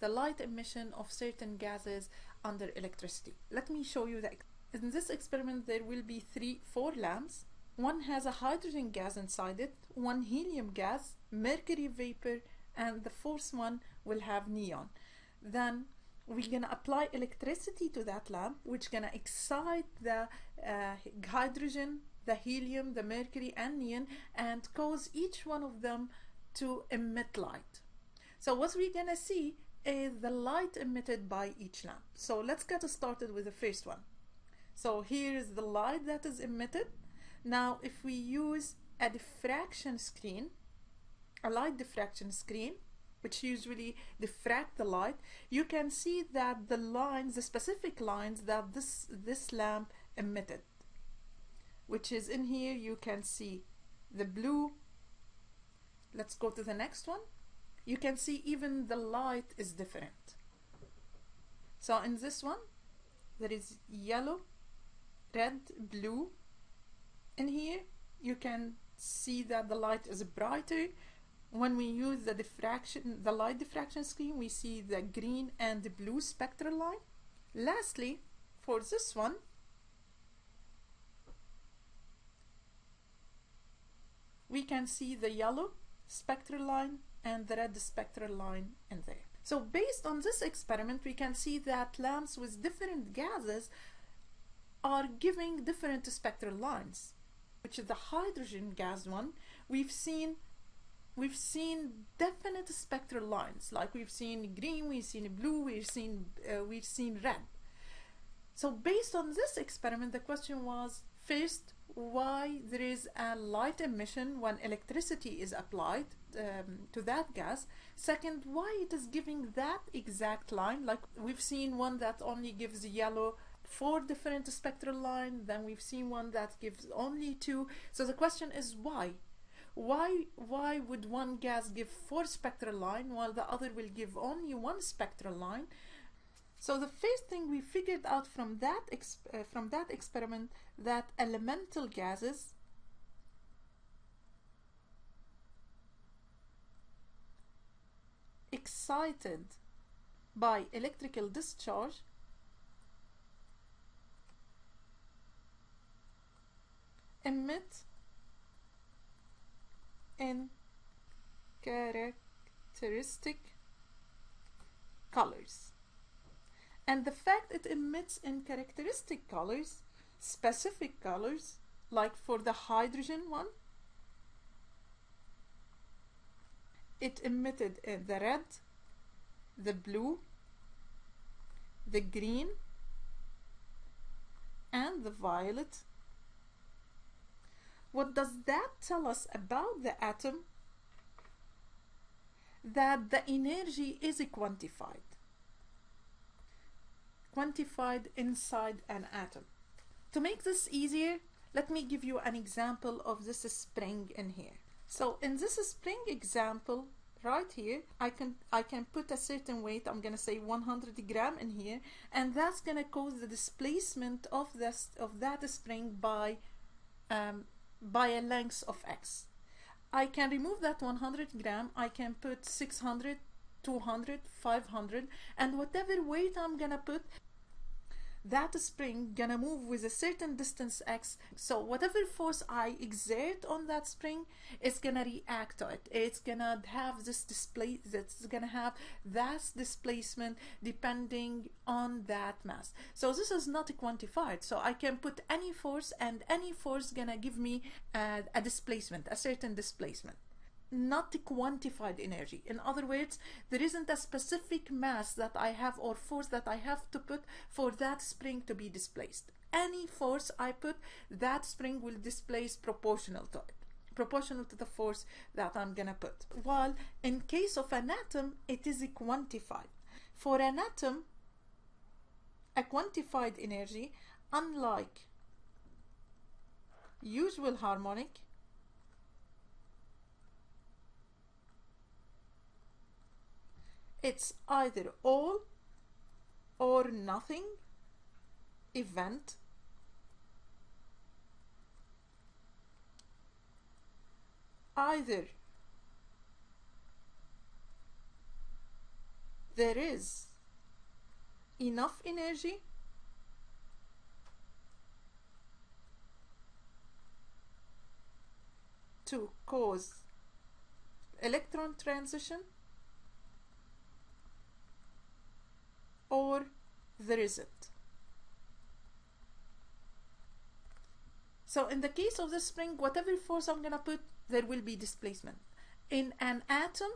the light emission of certain gases under electricity. Let me show you that. In this experiment there will be three, four lamps. One has a hydrogen gas inside it, one helium gas, mercury vapor, and the fourth one will have neon. Then we're gonna apply electricity to that lamp which gonna excite the uh, hydrogen the helium the mercury and neon and cause each one of them to emit light so what we're gonna see is the light emitted by each lamp so let's get started with the first one so here is the light that is emitted now if we use a diffraction screen a light diffraction screen which usually diffract the light, you can see that the lines, the specific lines that this, this lamp emitted, which is in here, you can see the blue. Let's go to the next one. You can see even the light is different. So in this one, there is yellow, red, blue. In here, you can see that the light is brighter when we use the diffraction, the light diffraction screen, we see the green and the blue spectral line. Lastly, for this one, we can see the yellow spectral line and the red spectral line in there. So based on this experiment, we can see that lamps with different gases are giving different spectral lines, which is the hydrogen gas one. We've seen we've seen definite spectral lines like we've seen green we've seen blue we've seen uh, we've seen red so based on this experiment the question was first why there is a light emission when electricity is applied um, to that gas. Second why it is giving that exact line? Like we've seen one that only gives yellow four different spectral line then we've seen one that gives only two. So the question is why? Why why would one gas give four spectral line while the other will give only one spectral line? So the first thing we figured out from that uh, from that experiment that elemental gases excited by electrical discharge emit in characteristic colors. And the fact it emits in characteristic colors, specific colors, like for the hydrogen one, it emitted the red, the blue, the green, and the violet what does that tell us about the atom? That the energy is quantified. Quantified inside an atom. To make this easier, let me give you an example of this spring in here. So in this spring example, right here, I can I can put a certain weight, I'm gonna say 100 gram in here, and that's gonna cause the displacement of this of that spring by um, by a length of x. I can remove that 100 gram, I can put 600, 200, 500 and whatever weight I'm gonna put that spring gonna move with a certain distance x. So whatever force I exert on that spring is gonna react to it. It's gonna have this display that's gonna have that displacement depending on that mass. So this is not quantified. So I can put any force and any force gonna give me a, a displacement a certain displacement not quantified energy. In other words, there isn't a specific mass that I have or force that I have to put for that spring to be displaced. Any force I put, that spring will displace proportional to it proportional to the force that I'm gonna put. While in case of an atom, it is quantified. For an atom, a quantified energy, unlike usual harmonic, It's either all or nothing event. Either there is enough energy to cause electron transition or there isn't. So in the case of the spring, whatever force I'm gonna put, there will be displacement. In an atom,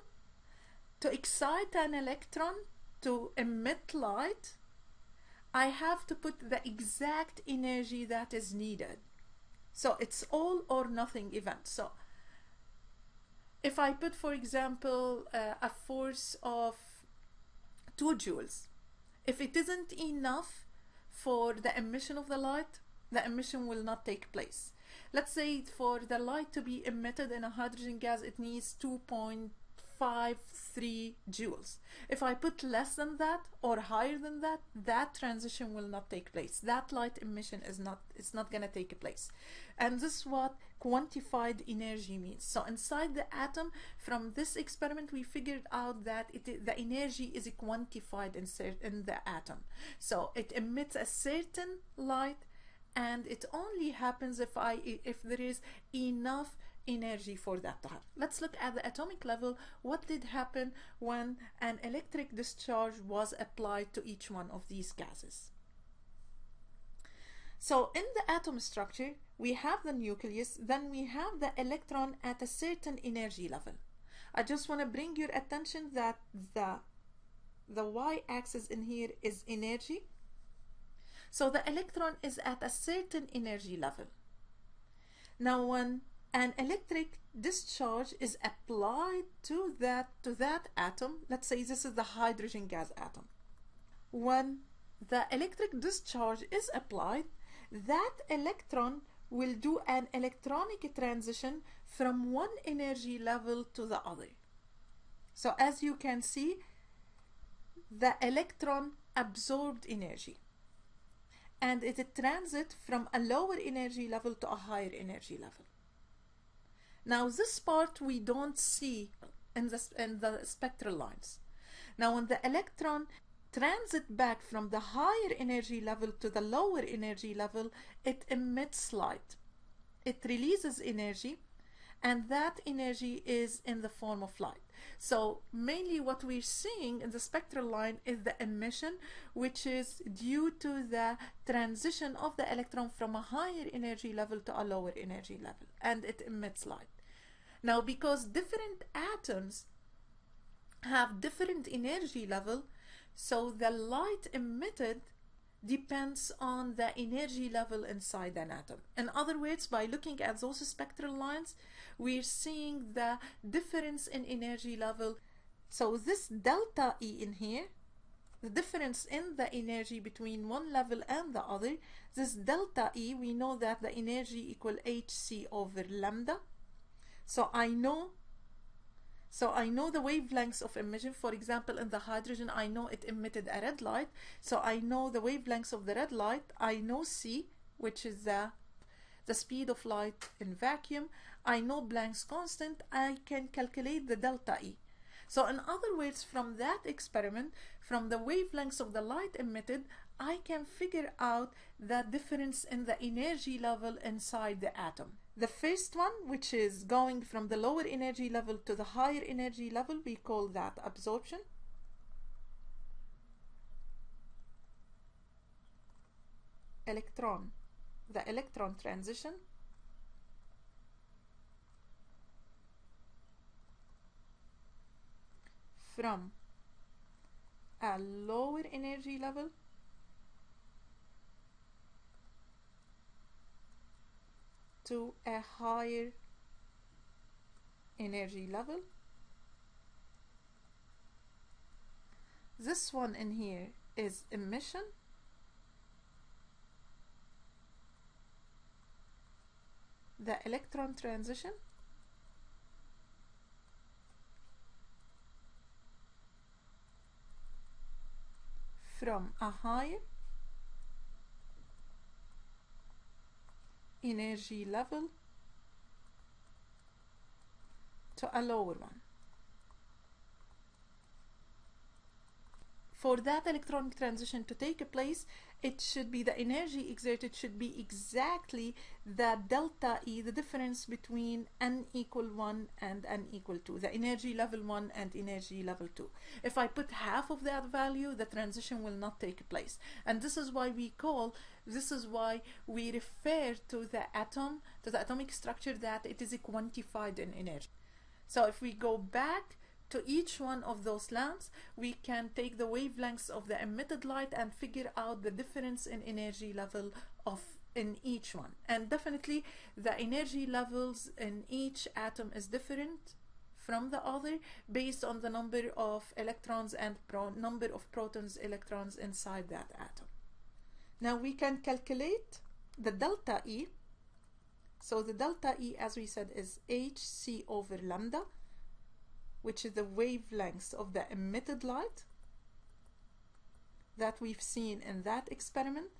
to excite an electron to emit light, I have to put the exact energy that is needed. So it's all or nothing event. So if I put, for example, uh, a force of two joules, if it isn't enough for the emission of the light, the emission will not take place. Let's say for the light to be emitted in a hydrogen gas, it needs 2.53 joules. If I put less than that or higher than that, that transition will not take place. That light emission is not, it's not gonna take place. And this is what quantified energy means. So inside the atom, from this experiment, we figured out that it, the energy is quantified in, in the atom. So it emits a certain light and it only happens if I if there is enough energy for that happen. Let's look at the atomic level. What did happen when an electric discharge was applied to each one of these gases? So in the atom structure, we have the nucleus, then we have the electron at a certain energy level. I just want to bring your attention that the, the y-axis in here is energy. So the electron is at a certain energy level. Now when an electric discharge is applied to that, to that atom, let's say this is the hydrogen gas atom. When the electric discharge is applied, that electron will do an electronic transition from one energy level to the other. So as you can see, the electron absorbed energy and it transit from a lower energy level to a higher energy level. Now this part we don't see in the, in the spectral lines. Now when the electron transit back from the higher energy level to the lower energy level, it emits light. It releases energy and that energy is in the form of light. So mainly what we're seeing in the spectral line is the emission, which is due to the transition of the electron from a higher energy level to a lower energy level, and it emits light. Now, because different atoms have different energy level, so the light emitted depends on the energy level inside an atom. In other words, by looking at those spectral lines, we're seeing the difference in energy level. So this delta E in here, the difference in the energy between one level and the other, this delta E, we know that the energy equal hc over lambda. So I know so I know the wavelengths of emission. For example, in the hydrogen, I know it emitted a red light. So I know the wavelengths of the red light. I know C, which is the, the speed of light in vacuum. I know Planck's constant. I can calculate the delta E. So in other words, from that experiment, from the wavelengths of the light emitted, I can figure out the difference in the energy level inside the atom. The first one, which is going from the lower energy level to the higher energy level, we call that absorption. Electron, the electron transition. From a lower energy level to a higher energy level. This one in here is emission. The electron transition. from a higher energy level to a lower one. For that electronic transition to take place, it should be the energy exerted should be exactly the delta E, the difference between n equal 1 and n equal 2, the energy level 1 and energy level 2. If I put half of that value, the transition will not take place. And this is why we call, this is why we refer to the atom, to the atomic structure that it is quantified in energy. So if we go back to each one of those lamps, we can take the wavelengths of the emitted light and figure out the difference in energy level of in each one. And definitely the energy levels in each atom is different from the other based on the number of electrons and number of protons, electrons inside that atom. Now we can calculate the delta E. So the delta E, as we said, is hc over lambda which is the wavelengths of the emitted light that we've seen in that experiment